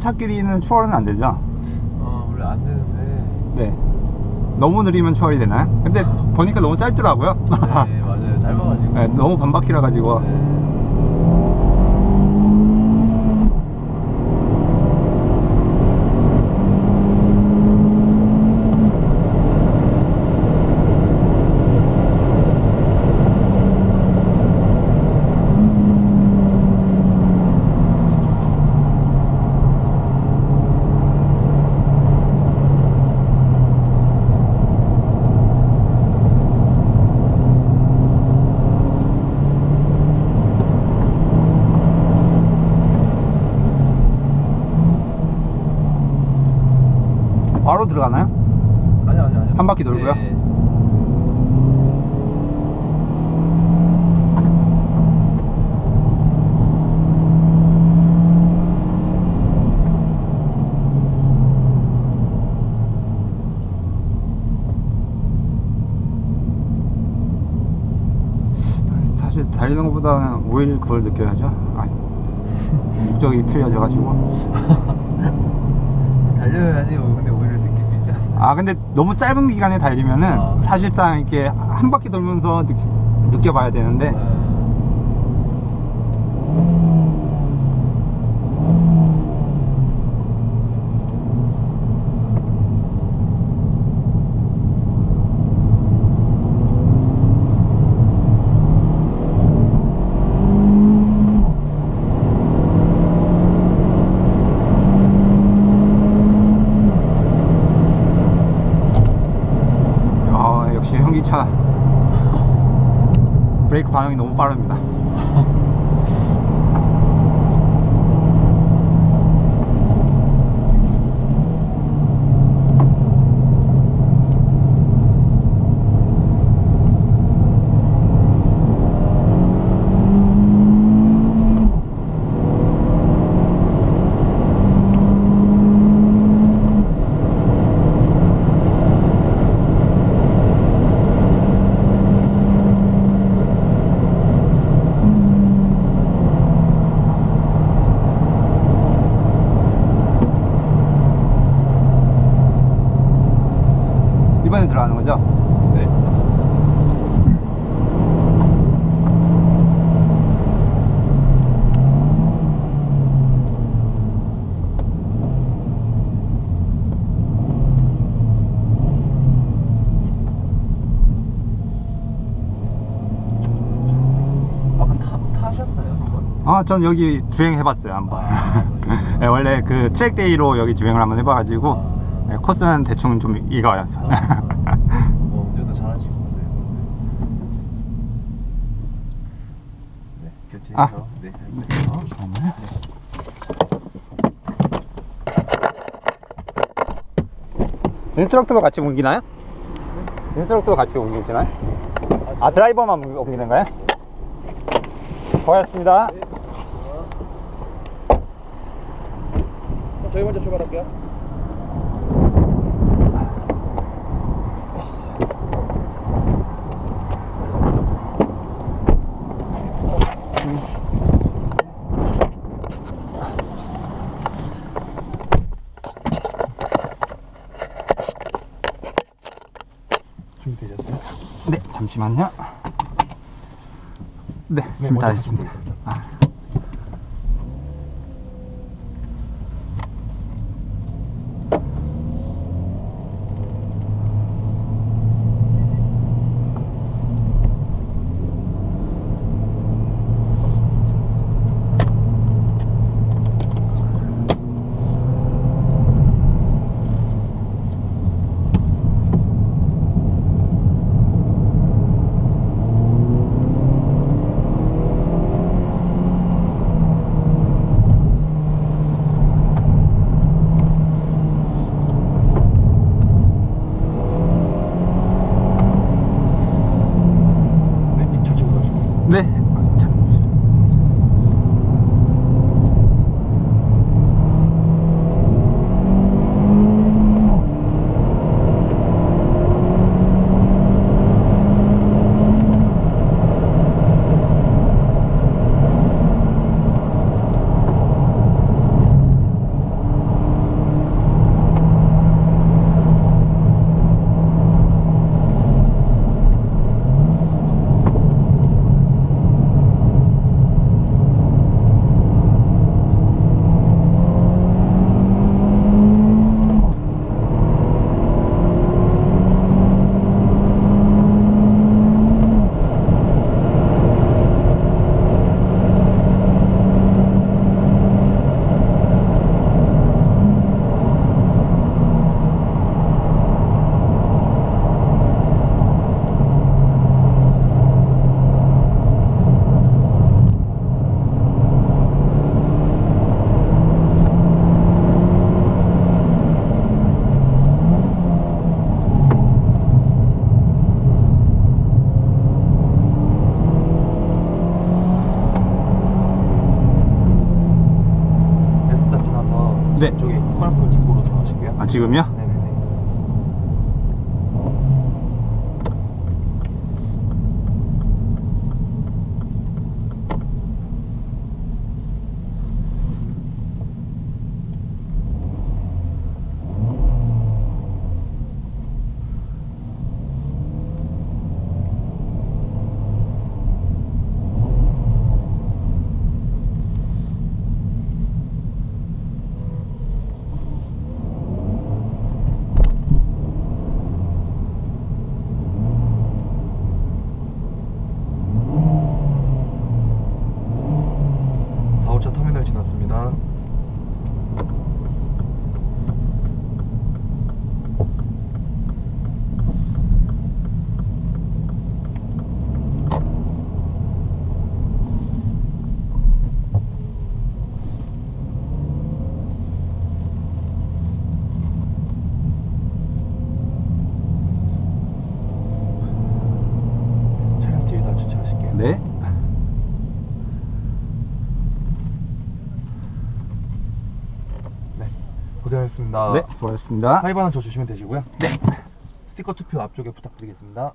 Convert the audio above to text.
차끼리는 추월은 안 되죠? 어 원래 안 되는데 네. 너무 느리면 추월이 되나요? 근데 보니까 너무 짧더라고요. 네 맞아요 짧아가지고 네, 너무 반바퀴라 가지고. 네. 들어가나요? 아니 아니 아니 한 바퀴 돌고요? 네. 사실 달리는 것보다는 오히려 그걸 느껴야죠. 아, 목적이 틀려져가지고. 달려야지 아아 근데 너무 짧은 기간에 달리면은 아. 사실상 이렇게 한 바퀴 돌면서 느, 느껴봐야 되는데 네. 아 역시 현기차 브레이크 반응이 너무 빠릅니다. 들어가는 거죠? 네 맞습니다 한번? 아, 전 여기 주행해봤어요, 한번. 아, 네, 원래 그 트랙데이로 여기 주행을 한번 해봐가지고, 네, 코스는 대충 좀. 아, 뭐 운전도 잘하시고 네. 네 교체해서 아. 네 할게요 잠깐만요. instructor도 같이 옮기나요? instructor도 같이 옮기시나요? 아, 드라이버만 옮기- 옮기는 거예요? 고맙습니다. 저희 먼저 출발할게요 준비되셨어요? 네, 잠시만요. 네, 준비 다 됐습니다. 아. Ne? 네. 저기 코나폰 입구로 들어가실게요. 아, 지금요? 네 지났습니다. 차량 뒤에다 주차하실게요. 네. 네. 고생하셨습니다. 네, 수고하셨습니다. 하이바는 저 주시면 되시고요. 네. 스티커 투표 앞쪽에 부탁드리겠습니다.